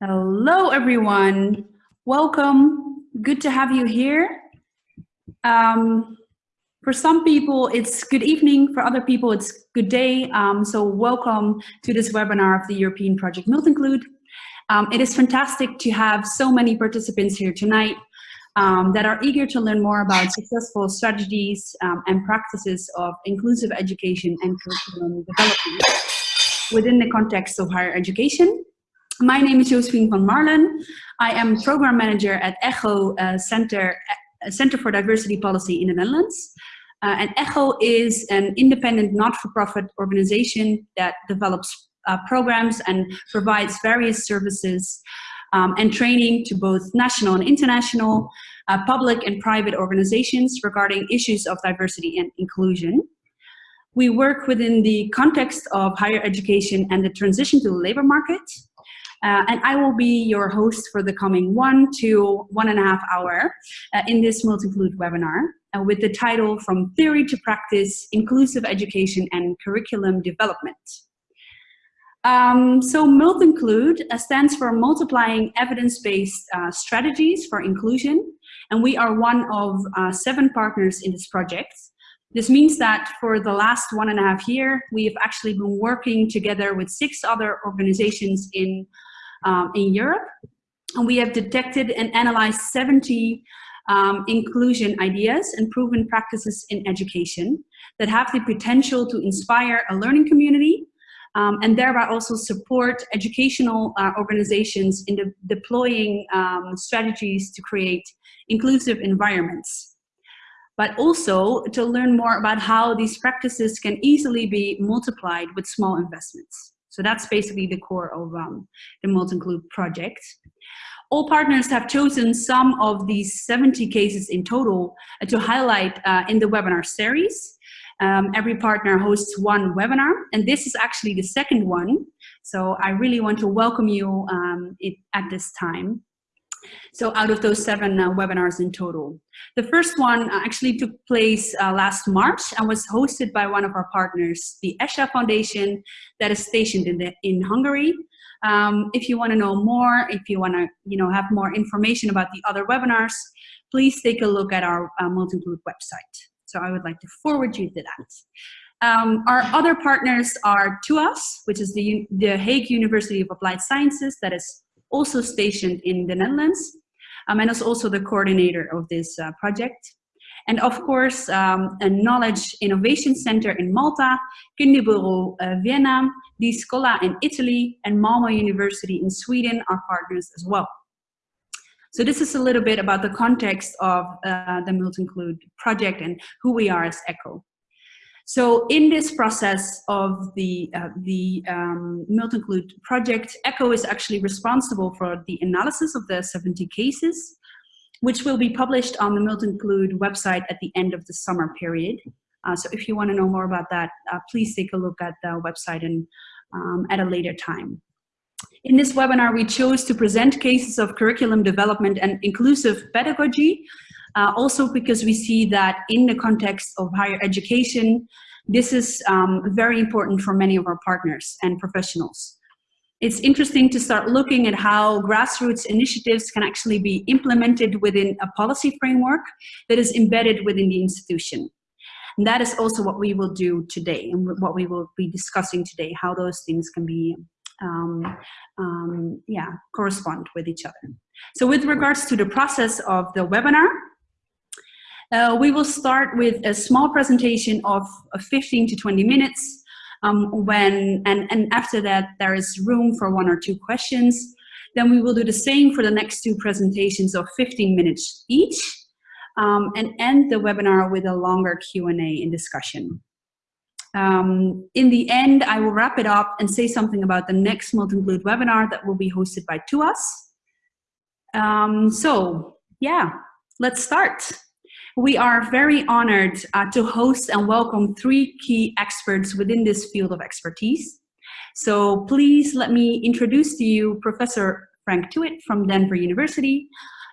Hello, everyone. Welcome. Good to have you here. Um, for some people, it's good evening. For other people, it's good day. Um, so welcome to this webinar of the European Project Multinclude. Um, it is fantastic to have so many participants here tonight um, that are eager to learn more about successful strategies um, and practices of inclusive education and curriculum development within the context of higher education. My name is Josephine van Marlen. I am program manager at ECHO uh, Center, uh, Center for Diversity Policy in the Netherlands. Uh, and ECHO is an independent not-for-profit organization that develops uh, programs and provides various services um, and training to both national and international, uh, public and private organizations regarding issues of diversity and inclusion. We work within the context of higher education and the transition to the labor market. Uh, and I will be your host for the coming one to one and a half hour uh, in this Multinclude webinar uh, with the title From Theory to Practice, Inclusive Education and Curriculum Development. Um, so Multinclude uh, stands for Multiplying Evidence-Based uh, Strategies for Inclusion, and we are one of uh, seven partners in this project. This means that for the last one and a half year, we have actually been working together with six other organizations in um, in Europe. And we have detected and analyzed 70 um, inclusion ideas and proven practices in education that have the potential to inspire a learning community um, and thereby also support educational uh, organizations in de deploying um, strategies to create inclusive environments. But also to learn more about how these practices can easily be multiplied with small investments. So that's basically the core of um, the Multinclude project. All partners have chosen some of these 70 cases in total uh, to highlight uh, in the webinar series. Um, every partner hosts one webinar, and this is actually the second one. So I really want to welcome you um, it, at this time. So out of those seven uh, webinars in total. The first one uh, actually took place uh, last March and was hosted by one of our partners, the ESHA Foundation that is stationed in, the, in Hungary. Um, if you want to know more, if you want to you know, have more information about the other webinars, please take a look at our uh, Multinclude website. So I would like to forward you to that. Um, our other partners are TUAS, which is the, the Hague University of Applied Sciences that is also stationed in the Netherlands, um, and is also the coordinator of this uh, project. And of course, um, a Knowledge Innovation Center in Malta, Kinderbureau uh, Vienna, Di Scuola in Italy, and Malmö University in Sweden are partners as well. So this is a little bit about the context of uh, the Multinclude project and who we are as ECHO. So in this process of the, uh, the um, Multinclude project, ECHO is actually responsible for the analysis of the 70 cases, which will be published on the Multinclude website at the end of the summer period. Uh, so if you want to know more about that, uh, please take a look at the website and um, at a later time. In this webinar, we chose to present cases of curriculum development and inclusive pedagogy uh, also because we see that in the context of higher education, this is um, very important for many of our partners and professionals. It's interesting to start looking at how grassroots initiatives can actually be implemented within a policy framework that is embedded within the institution. And that is also what we will do today and what we will be discussing today, how those things can be um, um, yeah, correspond with each other. So with regards to the process of the webinar, uh, we will start with a small presentation of 15 to 20 minutes um, when, and, and after that there is room for one or two questions. Then we will do the same for the next two presentations of 15 minutes each um, and end the webinar with a longer Q&A and discussion. Um, in the end, I will wrap it up and say something about the next Multinclude webinar that will be hosted by TUAS. Um, so yeah, let's start. We are very honored uh, to host and welcome three key experts within this field of expertise. So please let me introduce to you Professor Frank Tuitt from Denver University,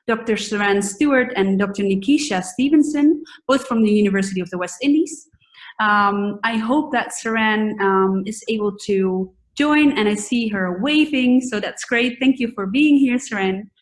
Dr. Saran Stewart and Dr. Nikisha Stevenson, both from the University of the West Indies. Um, I hope that Saran um, is able to join and I see her waving, so that's great. Thank you for being here, Saran.